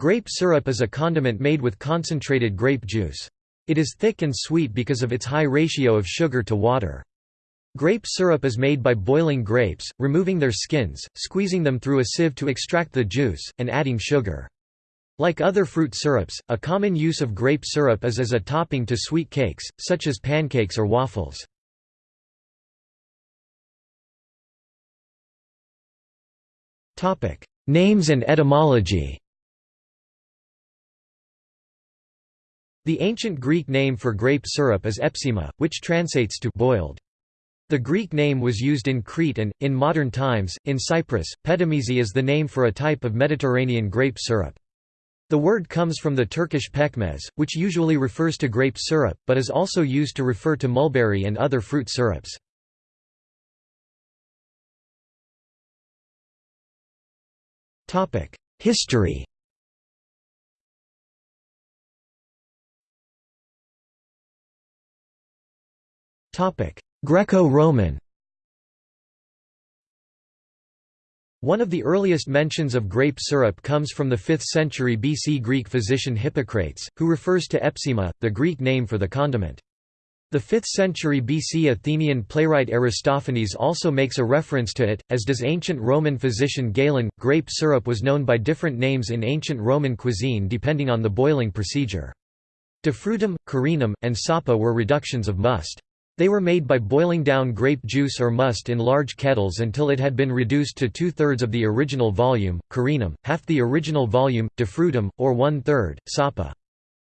Grape syrup is a condiment made with concentrated grape juice. It is thick and sweet because of its high ratio of sugar to water. Grape syrup is made by boiling grapes, removing their skins, squeezing them through a sieve to extract the juice, and adding sugar. Like other fruit syrups, a common use of grape syrup is as a topping to sweet cakes, such as pancakes or waffles. Names and etymology The ancient Greek name for grape syrup is epsima, which translates to boiled. The Greek name was used in Crete and, in modern times, in Cyprus. Petimezi is the name for a type of Mediterranean grape syrup. The word comes from the Turkish pekmez, which usually refers to grape syrup, but is also used to refer to mulberry and other fruit syrups. History Greco-Roman One of the earliest mentions of grape syrup comes from the 5th century BC Greek physician Hippocrates, who refers to epsima, the Greek name for the condiment. The 5th century BC Athenian playwright Aristophanes also makes a reference to it, as does ancient Roman physician Galen. Grape syrup was known by different names in ancient Roman cuisine depending on the boiling procedure. Defrutum, carinum, and sapa were reductions of must. They were made by boiling down grape juice or must in large kettles until it had been reduced to two-thirds of the original volume, carinum, half the original volume, defrutum, or one-third, sapa.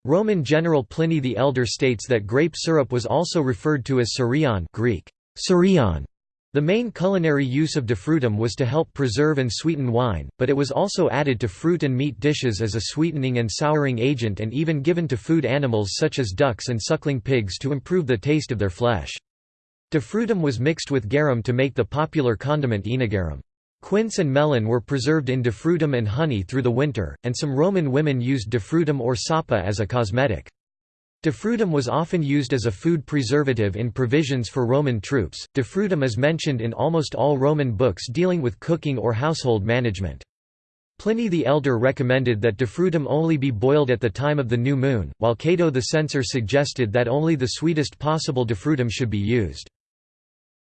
Roman general Pliny the Elder states that grape syrup was also referred to as surion Greek, surion, the main culinary use of defrutum was to help preserve and sweeten wine, but it was also added to fruit and meat dishes as a sweetening and souring agent and even given to food animals such as ducks and suckling pigs to improve the taste of their flesh. Defrutum was mixed with garum to make the popular condiment œnogarum. Quince and melon were preserved in defrutum and honey through the winter, and some Roman women used defrutum or sapa as a cosmetic. Defrutum was often used as a food preservative in provisions for Roman troops. Defrutum is mentioned in almost all Roman books dealing with cooking or household management. Pliny the Elder recommended that defrutum only be boiled at the time of the new moon, while Cato the censor suggested that only the sweetest possible defrutum should be used.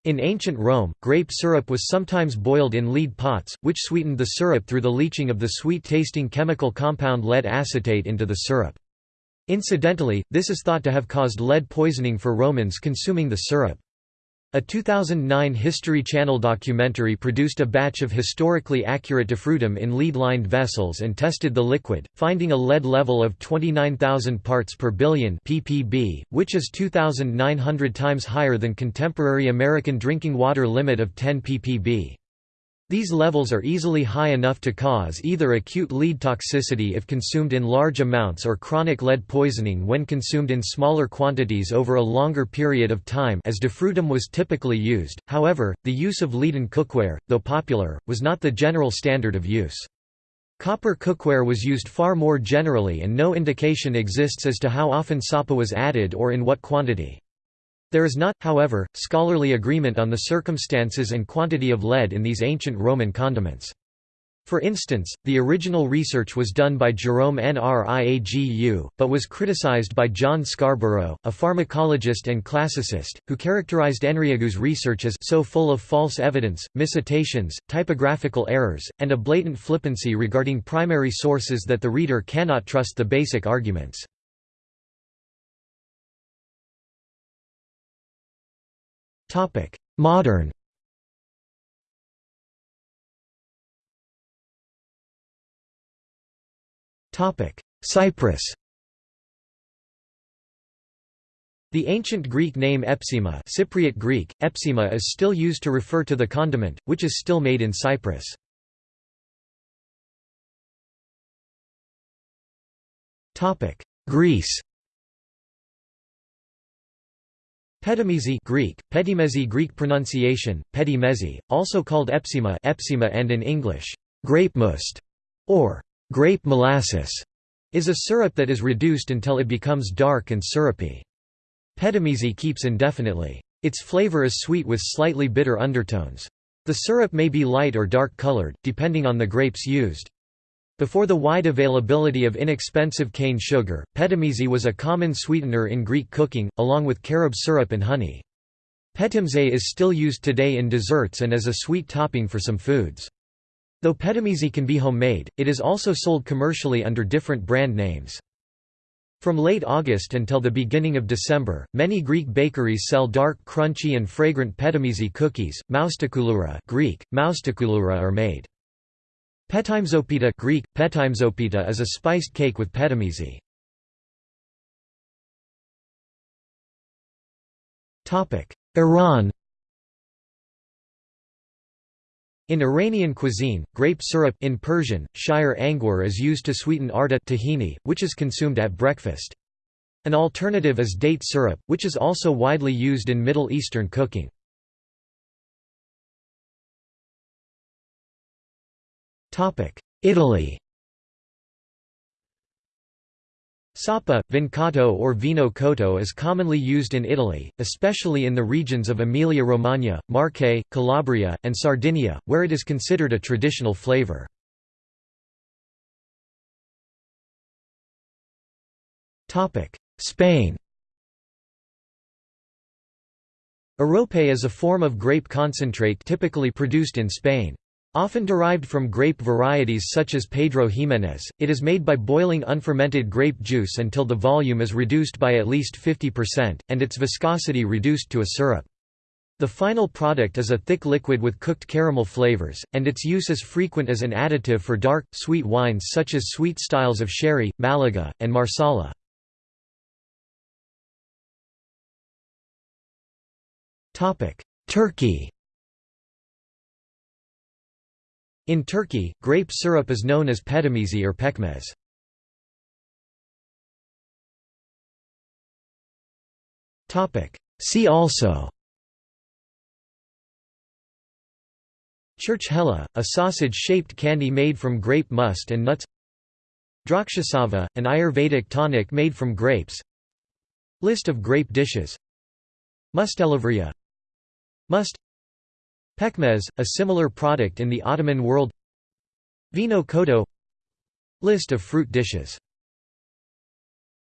In ancient Rome, grape syrup was sometimes boiled in lead pots, which sweetened the syrup through the leaching of the sweet-tasting chemical compound lead acetate into the syrup. Incidentally, this is thought to have caused lead poisoning for Romans consuming the syrup. A 2009 History Channel documentary produced a batch of historically accurate defrutum in lead-lined vessels and tested the liquid, finding a lead level of 29,000 parts per billion ppb, which is 2,900 times higher than contemporary American drinking water limit of 10 ppb. These levels are easily high enough to cause either acute lead toxicity if consumed in large amounts or chronic lead poisoning when consumed in smaller quantities over a longer period of time as defrutum was typically used. However, the use of leaden cookware, though popular, was not the general standard of use. Copper cookware was used far more generally and no indication exists as to how often sapa was added or in what quantity. There is not, however, scholarly agreement on the circumstances and quantity of lead in these ancient Roman condiments. For instance, the original research was done by Jerome Nriagu, but was criticized by John Scarborough, a pharmacologist and classicist, who characterized Nriagu's research as so full of false evidence, miscitations, typographical errors, and a blatant flippancy regarding primary sources that the reader cannot trust the basic arguments. Modern. Cyprus. The ancient Greek name epsima Cypriot Greek, epsima is still used to refer to the condiment, which is still made in Cyprus. Greece Petimezi Greek, petimezi Greek pronunciation, petimezi, also called epsima, epsima and in English, grape must, or grape molasses, is a syrup that is reduced until it becomes dark and syrupy. Petimezi keeps indefinitely. Its flavor is sweet with slightly bitter undertones. The syrup may be light or dark colored, depending on the grapes used. Before the wide availability of inexpensive cane sugar, petimezi was a common sweetener in Greek cooking, along with carob syrup and honey. Petimezi is still used today in desserts and as a sweet topping for some foods. Though petimezi can be homemade, it is also sold commercially under different brand names. From late August until the beginning of December, many Greek bakeries sell dark, crunchy and fragrant petimezi cookies. Moustakoulura Greek, moustakoulura are made. Petimezopita Greek, petimezopita is a spiced cake with petimezi. Iran In Iranian cuisine, grape syrup in Persian, shire angur is used to sweeten arta tahini, which is consumed at breakfast. An alternative is date syrup, which is also widely used in Middle Eastern cooking. Italy Sappa, vincotto or vino cotto is commonly used in Italy, especially in the regions of Emilia-Romagna, Marche, Calabria, and Sardinia, where it is considered a traditional flavor. Spain Arrope is a form of grape concentrate typically produced in Spain. Often derived from grape varieties such as Pedro Ximénez, it is made by boiling unfermented grape juice until the volume is reduced by at least 50%, and its viscosity reduced to a syrup. The final product is a thick liquid with cooked caramel flavors, and its use is frequent as an additive for dark, sweet wines such as sweet styles of sherry, Malaga, and Marsala. Turkey In Turkey, grape syrup is known as petimezi or pekmez. See also Churchkhela, a sausage-shaped candy made from grape must and nuts Drakshasava, an Ayurvedic tonic made from grapes List of grape dishes Moustalevria Must Pekmez, a similar product in the Ottoman world. Vino cotto. List of fruit dishes